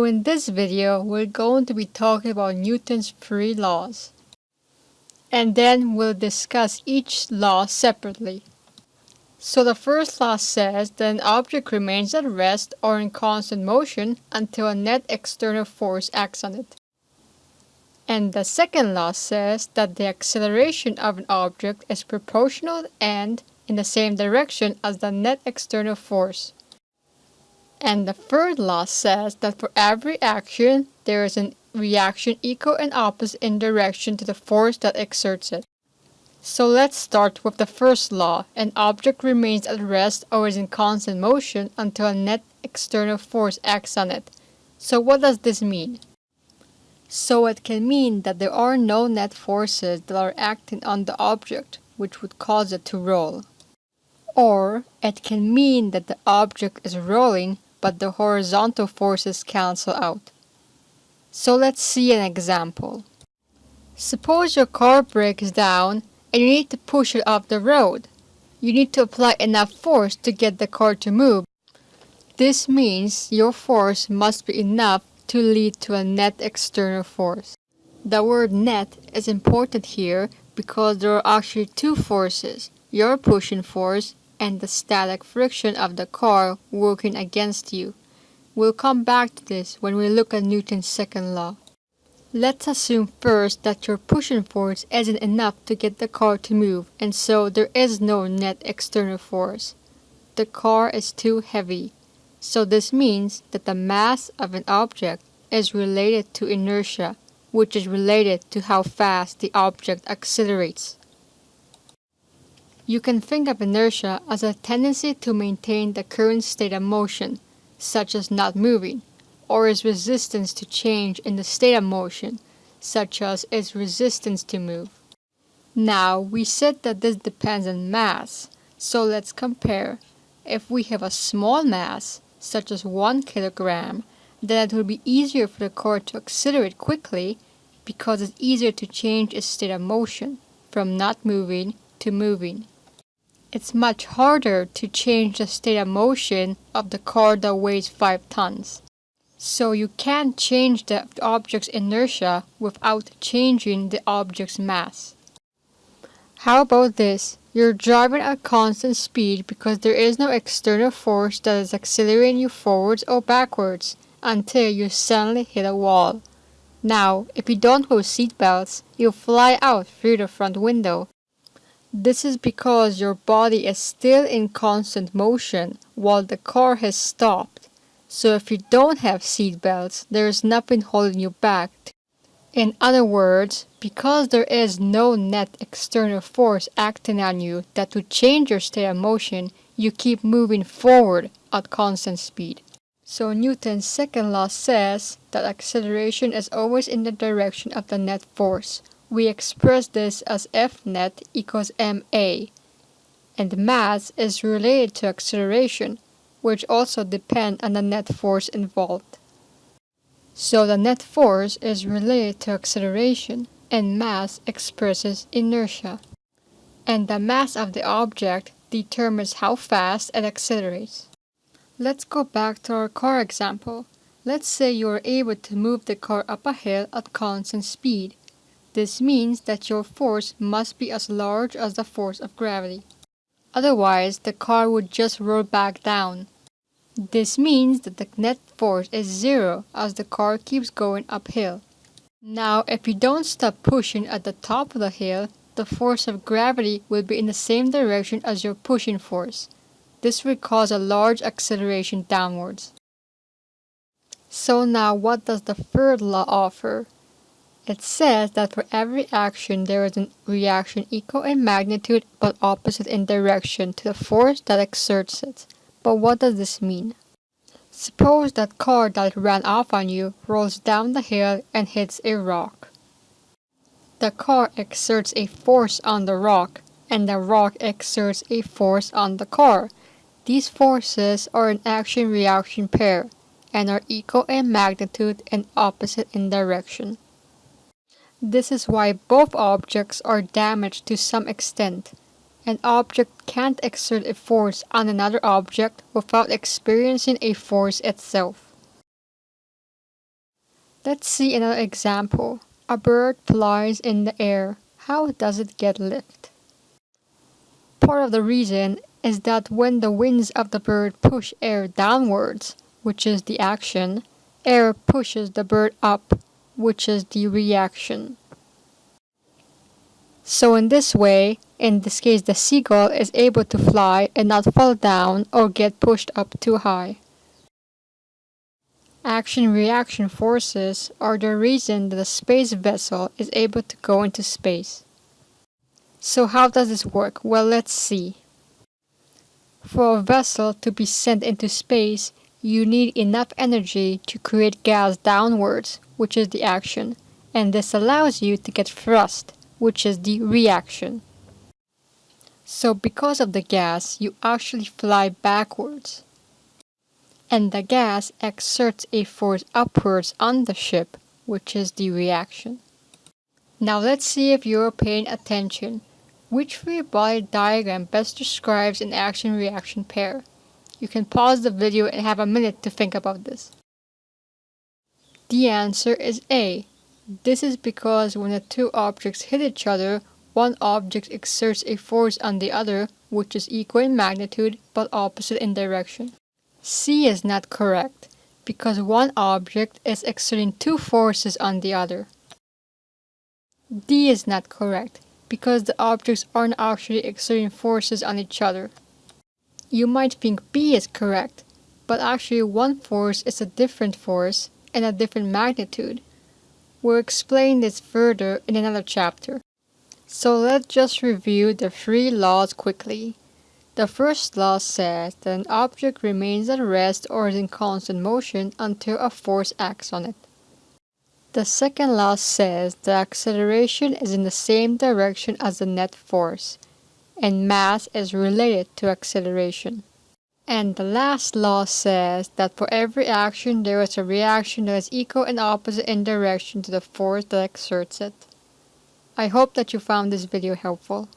So in this video, we're going to be talking about Newton's three laws. And then we'll discuss each law separately. So the first law says that an object remains at rest or in constant motion until a net external force acts on it. And the second law says that the acceleration of an object is proportional and in the same direction as the net external force. And the third law says that for every action, there is a reaction equal and opposite in direction to the force that exerts it. So let's start with the first law. An object remains at rest or is in constant motion until a net external force acts on it. So what does this mean? So it can mean that there are no net forces that are acting on the object, which would cause it to roll. Or it can mean that the object is rolling but the horizontal forces cancel out. So let's see an example. Suppose your car breaks down and you need to push it off the road. You need to apply enough force to get the car to move. This means your force must be enough to lead to a net external force. The word net is important here because there are actually two forces, your pushing force and the static friction of the car working against you. We'll come back to this when we look at Newton's second law. Let's assume first that your pushing force isn't enough to get the car to move and so there is no net external force. The car is too heavy. So this means that the mass of an object is related to inertia, which is related to how fast the object accelerates. You can think of inertia as a tendency to maintain the current state of motion, such as not moving, or its resistance to change in the state of motion, such as its resistance to move. Now, we said that this depends on mass, so let's compare. If we have a small mass, such as 1 kilogram, then it will be easier for the car to accelerate quickly because it's easier to change its state of motion from not moving to moving. It's much harder to change the state of motion of the car that weighs 5 tons. So you can't change the object's inertia without changing the object's mass. How about this? You're driving at constant speed because there is no external force that is accelerating you forwards or backwards until you suddenly hit a wall. Now, if you don't wear seatbelts, you'll fly out through the front window this is because your body is still in constant motion while the car has stopped. So if you don't have seat belts, there is nothing holding you back. In other words, because there is no net external force acting on you that would change your state of motion, you keep moving forward at constant speed. So Newton's second law says that acceleration is always in the direction of the net force, we express this as F net equals ma, and mass is related to acceleration, which also depend on the net force involved. So the net force is related to acceleration, and mass expresses inertia. And the mass of the object determines how fast it accelerates. Let's go back to our car example. Let's say you are able to move the car up a hill at constant speed. This means that your force must be as large as the force of gravity. Otherwise, the car would just roll back down. This means that the net force is zero as the car keeps going uphill. Now, if you don't stop pushing at the top of the hill, the force of gravity will be in the same direction as your pushing force. This will cause a large acceleration downwards. So now what does the third law offer? It says that for every action there is a reaction equal in magnitude but opposite in direction to the force that exerts it. But what does this mean? Suppose that car that ran off on you rolls down the hill and hits a rock. The car exerts a force on the rock, and the rock exerts a force on the car. These forces are an action-reaction pair, and are equal in magnitude and opposite in direction. This is why both objects are damaged to some extent. An object can't exert a force on another object without experiencing a force itself. Let's see another example. A bird flies in the air. How does it get lift? Part of the reason is that when the wings of the bird push air downwards, which is the action, air pushes the bird up, which is the reaction. So in this way, in this case the seagull is able to fly and not fall down or get pushed up too high. Action-reaction forces are the reason that a space vessel is able to go into space. So how does this work? Well, let's see. For a vessel to be sent into space, you need enough energy to create gas downwards, which is the action, and this allows you to get thrust, which is the reaction. So because of the gas, you actually fly backwards. And the gas exerts a force upwards on the ship, which is the reaction. Now let's see if you're paying attention. Which free body diagram best describes an action-reaction pair? You can pause the video and have a minute to think about this. The answer is A. This is because when the two objects hit each other, one object exerts a force on the other which is equal in magnitude but opposite in direction. C is not correct because one object is exerting two forces on the other. D is not correct because the objects aren't actually exerting forces on each other. You might think B is correct, but actually one force is a different force and a different magnitude. We'll explain this further in another chapter. So let's just review the three laws quickly. The first law says that an object remains at rest or is in constant motion until a force acts on it. The second law says the acceleration is in the same direction as the net force, and mass is related to acceleration. And the last law says that for every action there is a reaction that is equal and opposite in direction to the force that exerts it. I hope that you found this video helpful.